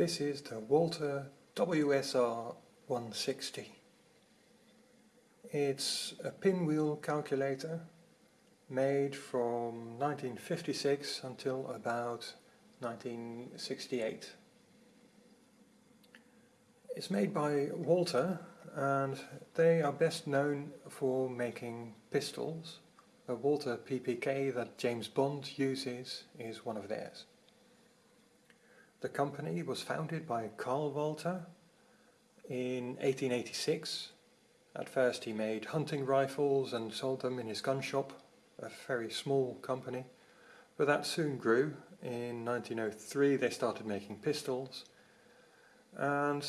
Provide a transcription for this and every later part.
This is the Walther WSR 160. It's a pinwheel calculator made from 1956 until about 1968. It's made by Walther and they are best known for making pistols. The Walther PPK that James Bond uses is one of theirs. The company was founded by Carl Walther in 1886. At first he made hunting rifles and sold them in his gun shop, a very small company. But that soon grew. In 1903 they started making pistols. And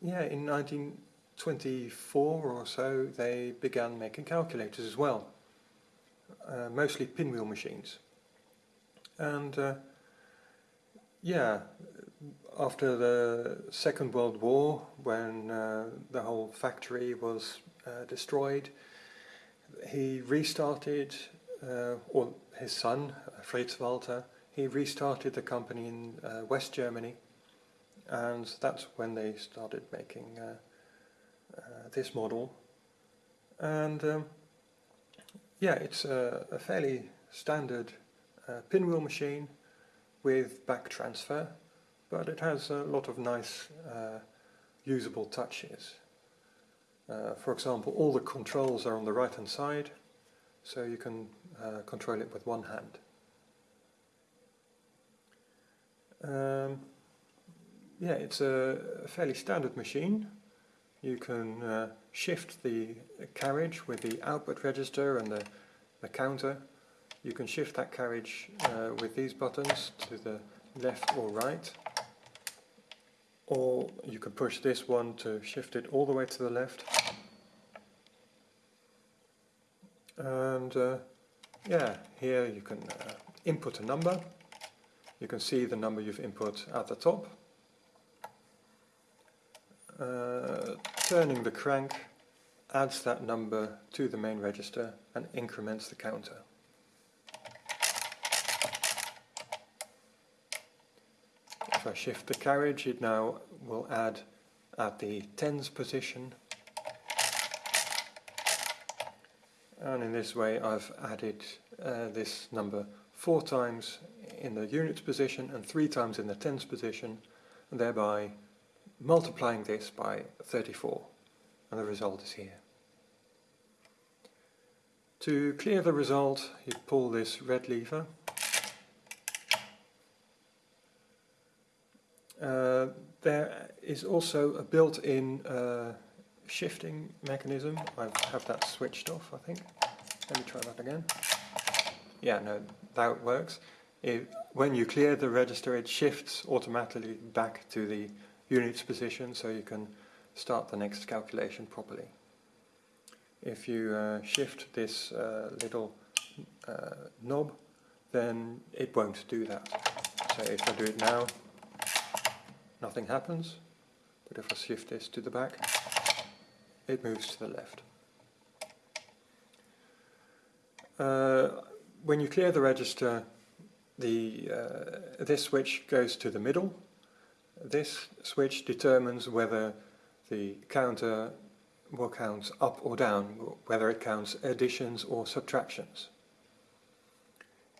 yeah, in 1924 or so they began making calculators as well. Uh, mostly pinwheel machines. And uh, yeah, after the Second World War, when uh, the whole factory was uh, destroyed, he restarted, uh, or his son, Fritz Walther, he restarted the company in uh, West Germany, and that's when they started making uh, uh, this model. And um, yeah, it's a, a fairly standard pinwheel machine with back transfer, but it has a lot of nice uh, usable touches. Uh, for example, all the controls are on the right hand side, so you can uh, control it with one hand. Um, yeah, it's a, fairly standard machine. You can uh, shift the carriage with the output register and the, the counter you can shift that carriage uh, with these buttons to the left or right. Or you can push this one to shift it all the way to the left. And uh, yeah here you can uh, input a number. You can see the number you've input at the top. Uh, turning the crank adds that number to the main register and increments the counter If I shift the carriage, it now will add at the tens position. And in this way I've added uh, this number four times in the units position and three times in the tens position, thereby multiplying this by 34. And the result is here. To clear the result, you pull this red lever Uh, there is also a built-in uh, shifting mechanism. I have that switched off, I think. Let me try that again. Yeah, no, that works. It, when you clear the register, it shifts automatically back to the units position so you can start the next calculation properly. If you uh, shift this uh, little uh, knob, then it won't do that. So if I do it now, nothing happens. But if I shift this to the back, it moves to the left. Uh, when you clear the register, the, uh, this switch goes to the middle. This switch determines whether the counter will count up or down, whether it counts additions or subtractions.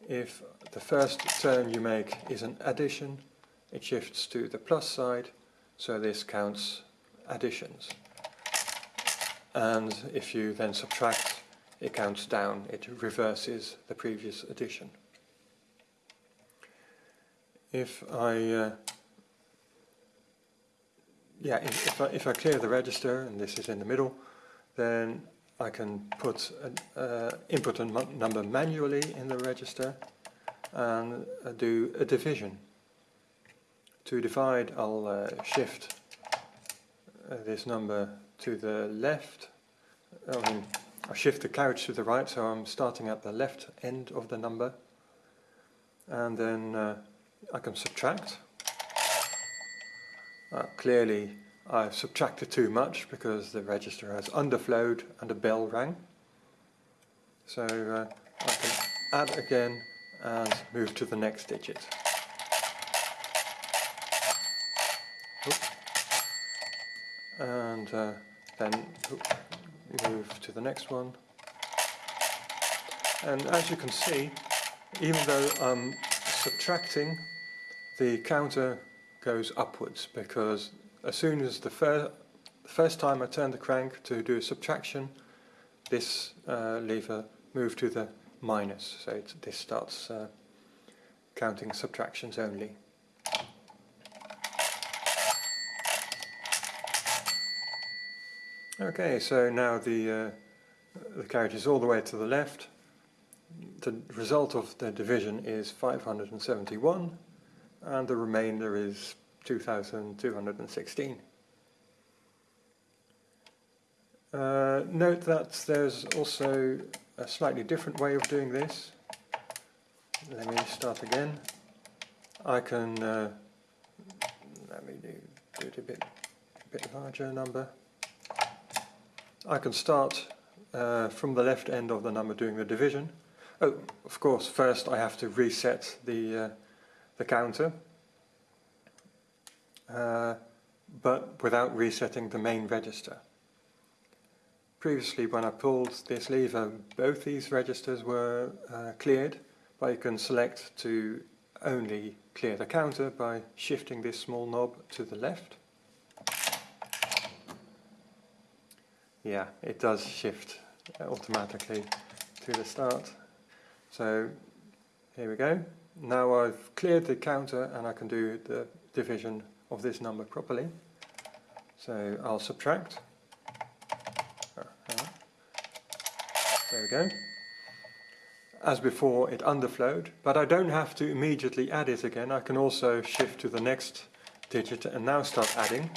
If the first turn you make is an addition, it shifts to the plus side, so this counts additions. And if you then subtract, it counts down, it reverses the previous addition. If I, uh, yeah, if, if, I, if I clear the register, and this is in the middle, then I can put an uh, input number manually in the register and uh, do a division. To divide I'll uh, shift uh, this number to the left, I mean I shift the carriage to the right so I'm starting at the left end of the number and then uh, I can subtract. Uh, clearly I've subtracted too much because the register has underflowed and a bell rang. So uh, I can add again and move to the next digit. And uh, then move to the next one. And as you can see, even though I'm subtracting, the counter goes upwards because as soon as the, fir first time I turn the crank to do a subtraction, this uh, lever moved to the minus, so this starts uh, counting subtractions only. Okay, so now the, uh, the carriage is all the way to the left. The result of the division is 571 and the remainder is 2216. Uh, note that there's also a slightly different way of doing this. Let me start again. I can, uh, let me do, do it a bit, a bit larger number. I can start uh, from the left end of the number doing the division. Oh, of course, first I have to reset the, uh, the counter, uh, but without resetting the main register. Previously, when I pulled this lever, both these registers were uh, cleared, but you can select to only clear the counter by shifting this small knob to the left. Yeah, it does shift uh, automatically to the start. So here we go. Now I've cleared the counter and I can do the division of this number properly. So I'll subtract. Uh-huh. There we go. As before it underflowed, but I don't have to immediately add it again. I can also shift to the next digit and now start adding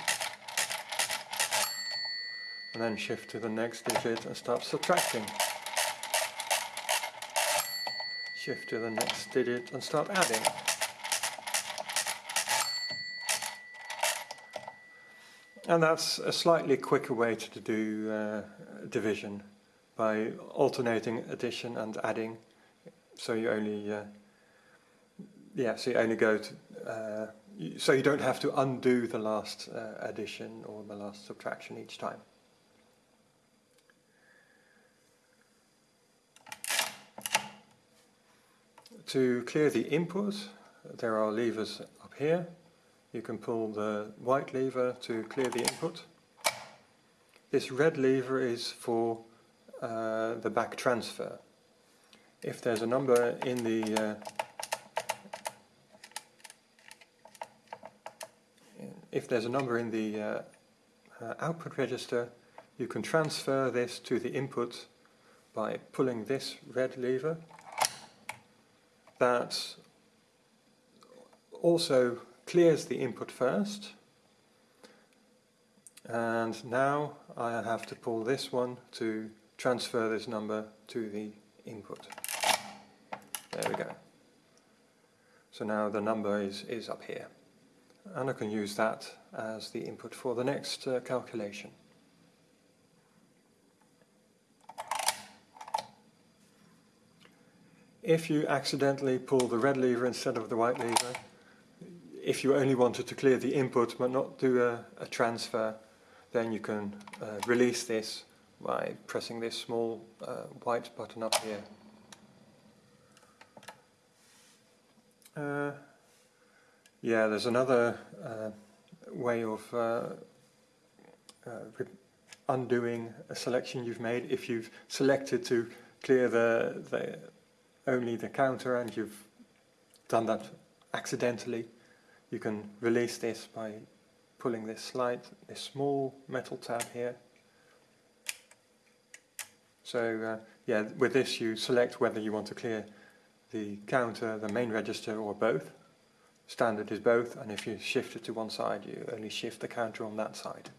and then shift to the next digit and start subtracting. Shift to the next digit and start adding. And that's a slightly quicker way to do uh, division by alternating addition and adding. So you only, uh, yeah, so you only go to, uh, so you don't have to undo the last uh, addition or the last subtraction each time. To clear the input, there are levers up here. You can pull the white lever to clear the input. This red lever is for uh, the back transfer. If there's a number in the uh, if there's a number in the uh, uh output register, you can transfer this to the input by pulling this red lever that also clears the input first and now I have to pull this one to transfer this number to the input. There we go. So now the number is, is up here and I can use that as the input for the next uh, calculation. If you accidentally pull the red lever instead of the white lever, if you only wanted to clear the input but not do a, a transfer, then you can uh, release this by pressing this small uh, white button up here. Uh, yeah, there's another uh, way of uh, uh, undoing a selection you've made if you've selected to clear the, the only the counter and you've done that accidentally, you can release this by pulling this slide, this small metal tab here. So uh, yeah, with this you select whether you want to clear the counter, the main register or both. Standard is both and if you shift it to one side you only shift the counter on that side.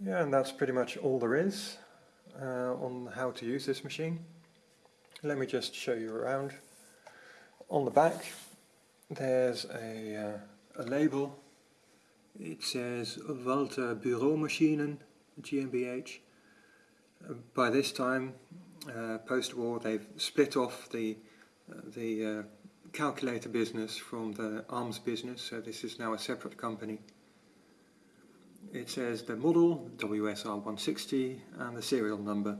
Yeah, and that's pretty much all there is uh, on how to use this machine. Let me just show you around. On the back there's a, uh, a label. It says Walther Büromaschinen GmbH. Uh, by this time, uh, post-war, they've split off the uh, the uh, calculator business from the ARMS business, so this is now a separate company. It says the model, WSR160, and the serial number,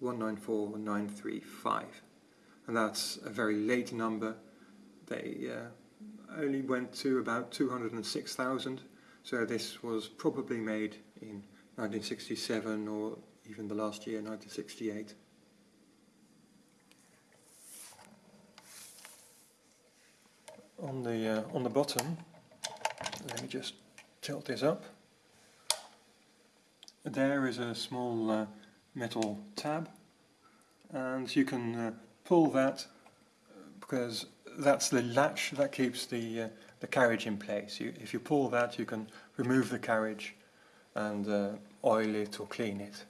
194935. And that's a very late number. They uh, only went to about 206,000, so this was probably made in 1967 or even the last year, 1968. On the, uh, on the bottom, let me just tilt this up. There is a small uh, metal tab and you can uh, pull that because that's the latch that keeps the, uh, the carriage in place. You, if you pull that you can remove the carriage and uh, oil it or clean it.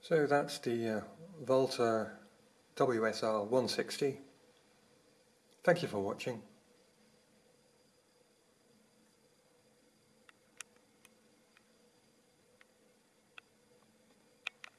So that's the uh, Walther WSR 160. Thank you for watching.